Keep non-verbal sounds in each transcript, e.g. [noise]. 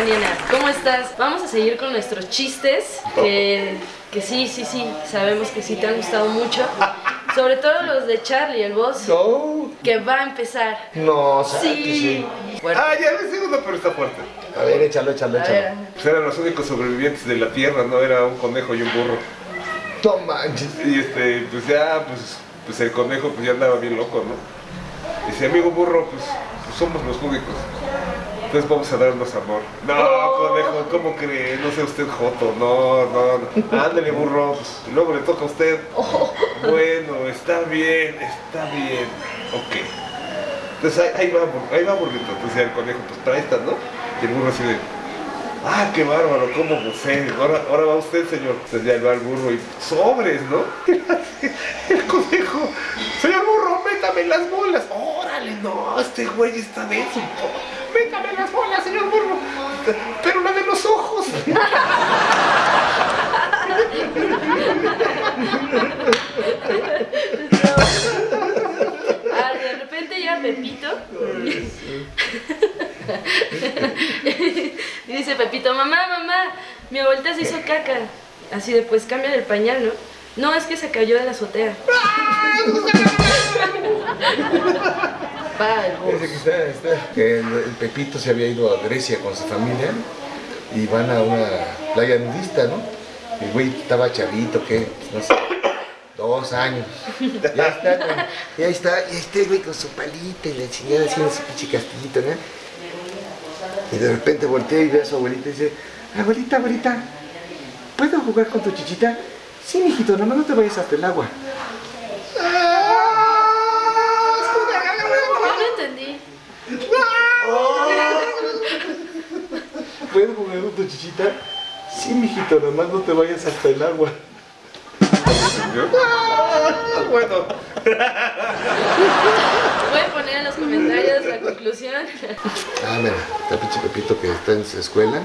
Daniela, ¿cómo estás? Vamos a seguir con nuestros chistes, que, que sí, sí, sí, sabemos que sí te han gustado mucho. [laughs] Sobre todo los de Charlie, el boss, No, que va a empezar. no, ¿sabes que Sí. sí? Ah, ya el segundo, pero está fuerte. A ver, échalo, échalo, A échalo. Pues eran los únicos sobrevivientes de la tierra, ¿no? Era un conejo y un burro. Manches. Y este, pues ya, pues, pues el conejo pues ya andaba bien loco, ¿no? Dice, amigo burro, pues, pues somos los únicos. Entonces vamos a darnos amor. No, conejo, ¿cómo cree? No sea usted joto, no, no, no. Ándale, burro, y luego le toca a usted. Bueno, está bien, está bien. Ok. Entonces ahí, ahí va, ahí va burrito. Entonces el conejo, pues para esta, ¿no? Y el burro así de, ah, qué bárbaro, cómo gocé. Ahora, ahora va usted, señor. Entonces ya va el burro y sobres, ¿no? [laughs] El conejo, señor burro, métame las bolas. Órale, no, este güey está denso. Métame las bolas, señor burro. Pero la de los ojos. Ah, de repente llega Pepito. y dice Pepito, mamá, mamá, mi abuelita se hizo caca. Así de, pues cambia el pañal, ¿no? No, es que se cayó de la azotea. Que, que el, Pepito se había ido a Grecia con su familia y van a una playa nudista, ¿no? El güey estaba chavito, ¿qué? No sé, dos años. Ya está, güey. Y ahí está, y el güey con su palita y la chingada haciendo su pinche castillito, ¿no? Y de repente voltea y ve a su abuelita y dice, abuelita, abuelita, ¿puedo jugar con tu chichita? Sí, mijito, nomás no te vayas hasta el agua. ¿Puedo jugar con tu chichita? Sí, mijito, nomás no te vayas hasta el agua. Ah, [laughs] bueno. Pueden poner en los comentarios la conclusión. Ah, mira, está pinche Pepito que está en su escuela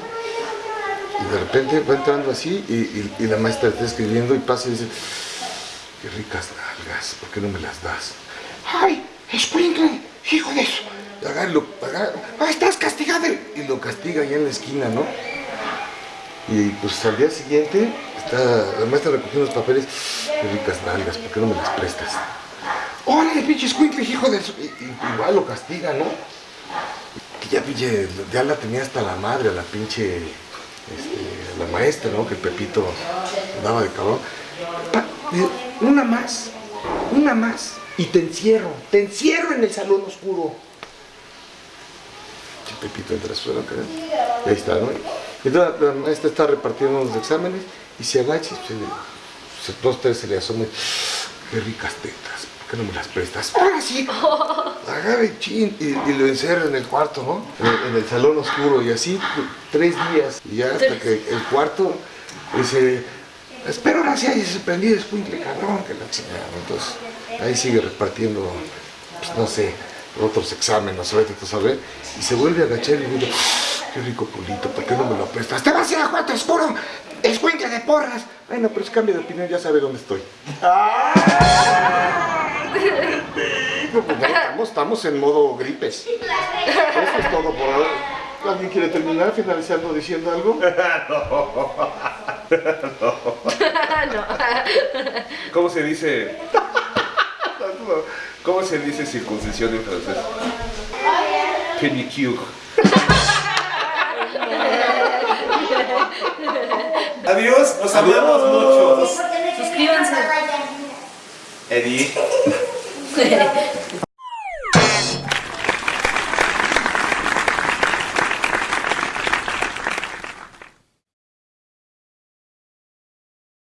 y de repente va entrando así y, y- y la maestra está escribiendo y pasa y dice, qué ricas nalgas, ¿por qué no me las das? ¡Ay, escuincle, hijo de eso! Y agarra y lo, agarra, ¡ah, estás castigado! Y lo castiga allá en la esquina, ¿no? Y pues al día siguiente está la maestra recogiendo los papeles, qué ricas nalgas, ¿por qué no me las prestas? ¡Órale, pinche escuincle, hijo de eso! Y, y- igual lo castiga, ¿no? Que ya pinche, ya la tenía hasta la madre, a la pinche, este, la maestra, ¿no? Que el Pepito andaba de cabrón. Pa- eh, una más, una más, y te encierro, te encierro en el salón oscuro. Pepito entra a su salón, ¿verdad? y ahí está, ¿no? Y entonces la maestra está repartiendo los exámenes y se agacha y se, se, dos, tres se le asoma qué ricas tetas, ¿por qué no me las prestas? Ahora sí, agarre chin y, y lo encerra en el cuarto, ¿no? En, en el salón oscuro y así tres días. Y ya hasta que el cuarto dice, espero ahora sí hayas aprendido escuincle, cabrón, que la chingada. Entonces ahí sigue repartiendo, pues no sé, otros exámenes, ¿sabes? Tú sabes. Y se vuelve a agachar y dice, qué rico culito, ¿por qué no me lo prestas? ¡Te vas a ir a cuarto oscuro! ¡Escuincle de porras! Bueno, pero es cambio de opinión, ya sabe dónde estoy. [laughs] No, pues ya estamos, estamos en modo gripes. Eso es todo por ahora. ¿Alguien quiere terminar finalizando diciendo algo? no. [laughs] [laughs] [laughs] ¿Cómo se dice? ¿Cómo se dice circuncisión en francés? Pedicure. Adiós, los amamos mucho. Suscríbanse. Eddie. [laughs]